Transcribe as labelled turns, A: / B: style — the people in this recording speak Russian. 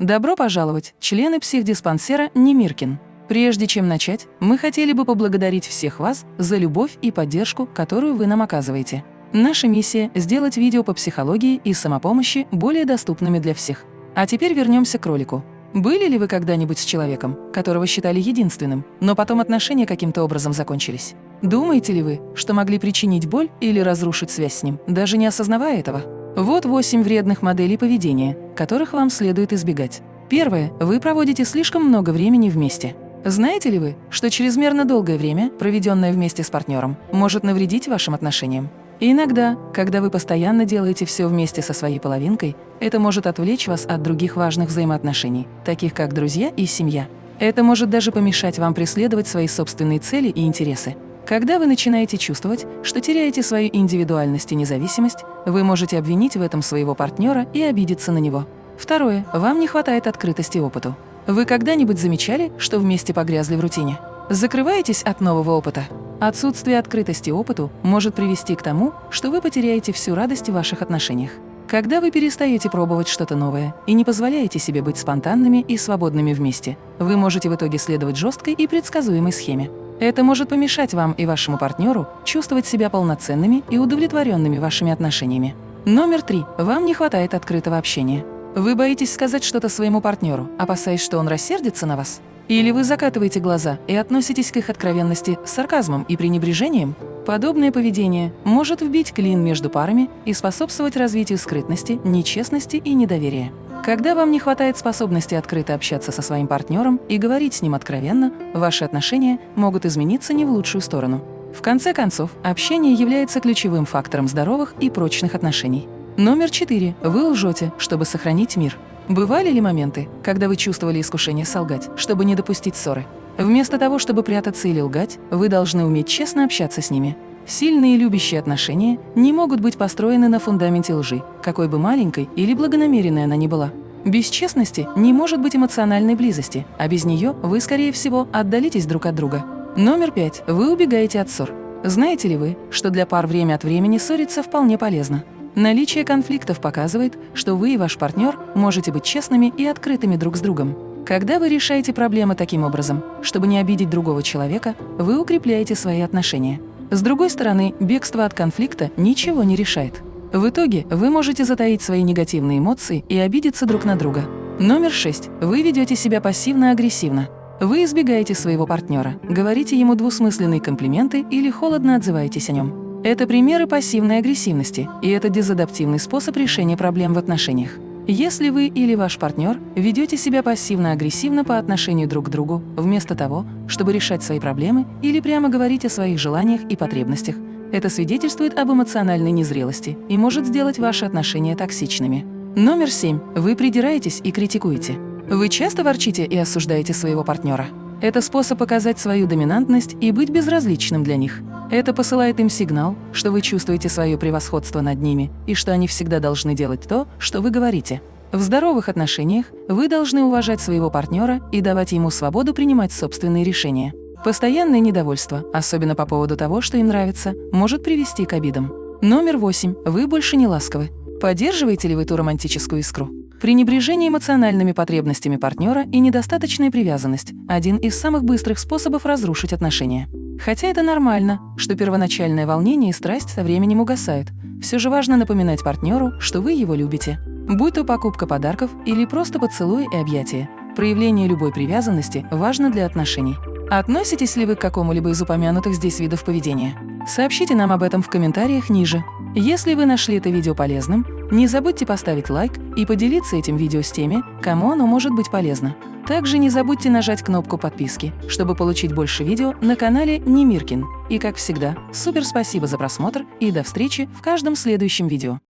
A: Добро пожаловать, члены психдиспансера Немиркин. Прежде чем начать, мы хотели бы поблагодарить всех вас за любовь и поддержку, которую вы нам оказываете. Наша миссия – сделать видео по психологии и самопомощи более доступными для всех. А теперь вернемся к ролику. Были ли вы когда-нибудь с человеком, которого считали единственным, но потом отношения каким-то образом закончились? Думаете ли вы, что могли причинить боль или разрушить связь с ним, даже не осознавая этого? Вот восемь вредных моделей поведения, которых вам следует избегать. Первое. Вы проводите слишком много времени вместе. Знаете ли вы, что чрезмерно долгое время, проведенное вместе с партнером, может навредить вашим отношениям? Иногда, когда вы постоянно делаете все вместе со своей половинкой, это может отвлечь вас от других важных взаимоотношений, таких как друзья и семья. Это может даже помешать вам преследовать свои собственные цели и интересы. Когда вы начинаете чувствовать, что теряете свою индивидуальность и независимость, вы можете обвинить в этом своего партнера и обидеться на него. Второе. Вам не хватает открытости опыту. Вы когда-нибудь замечали, что вместе погрязли в рутине? Закрываетесь от нового опыта? Отсутствие открытости опыту может привести к тому, что вы потеряете всю радость в ваших отношениях. Когда вы перестаете пробовать что-то новое и не позволяете себе быть спонтанными и свободными вместе, вы можете в итоге следовать жесткой и предсказуемой схеме. Это может помешать вам и вашему партнеру чувствовать себя полноценными и удовлетворенными вашими отношениями. Номер три. Вам не хватает открытого общения. Вы боитесь сказать что-то своему партнеру, опасаясь, что он рассердится на вас? Или вы закатываете глаза и относитесь к их откровенности с сарказмом и пренебрежением? Подобное поведение может вбить клин между парами и способствовать развитию скрытности, нечестности и недоверия. Когда вам не хватает способности открыто общаться со своим партнером и говорить с ним откровенно, ваши отношения могут измениться не в лучшую сторону. В конце концов, общение является ключевым фактором здоровых и прочных отношений. Номер четыре. Вы лжете, чтобы сохранить мир. Бывали ли моменты, когда вы чувствовали искушение солгать, чтобы не допустить ссоры? Вместо того, чтобы прятаться или лгать, вы должны уметь честно общаться с ними. Сильные любящие отношения не могут быть построены на фундаменте лжи, какой бы маленькой или благонамеренной она ни была. Без честности не может быть эмоциональной близости, а без нее вы, скорее всего, отдалитесь друг от друга. Номер пять. Вы убегаете от ссор. Знаете ли вы, что для пар время от времени ссориться вполне полезно? Наличие конфликтов показывает, что вы и ваш партнер можете быть честными и открытыми друг с другом. Когда вы решаете проблемы таким образом, чтобы не обидеть другого человека, вы укрепляете свои отношения. С другой стороны, бегство от конфликта ничего не решает. В итоге вы можете затаить свои негативные эмоции и обидеться друг на друга. Номер шесть. Вы ведете себя пассивно-агрессивно. Вы избегаете своего партнера, говорите ему двусмысленные комплименты или холодно отзываетесь о нем. Это примеры пассивной агрессивности, и это дезадаптивный способ решения проблем в отношениях. Если вы или ваш партнер ведете себя пассивно-агрессивно по отношению друг к другу, вместо того, чтобы решать свои проблемы или прямо говорить о своих желаниях и потребностях, это свидетельствует об эмоциональной незрелости и может сделать ваши отношения токсичными. Номер семь. Вы придираетесь и критикуете. Вы часто ворчите и осуждаете своего партнера. Это способ показать свою доминантность и быть безразличным для них. Это посылает им сигнал, что вы чувствуете свое превосходство над ними и что они всегда должны делать то, что вы говорите. В здоровых отношениях вы должны уважать своего партнера и давать ему свободу принимать собственные решения. Постоянное недовольство, особенно по поводу того, что им нравится, может привести к обидам. Номер восемь. Вы больше не ласковы. Поддерживаете ли вы ту романтическую искру? Пренебрежение эмоциональными потребностями партнера и недостаточная привязанность – один из самых быстрых способов разрушить отношения. Хотя это нормально, что первоначальное волнение и страсть со временем угасают, все же важно напоминать партнеру, что вы его любите. Будь то покупка подарков или просто поцелуй и объятия, проявление любой привязанности важно для отношений. Относитесь ли вы к какому-либо из упомянутых здесь видов поведения? Сообщите нам об этом в комментариях ниже. Если вы нашли это видео полезным, не забудьте поставить лайк и поделиться этим видео с теми, кому оно может быть полезно. Также не забудьте нажать кнопку подписки, чтобы получить больше видео на канале Немиркин. И как всегда, супер спасибо за просмотр и до встречи в каждом следующем видео.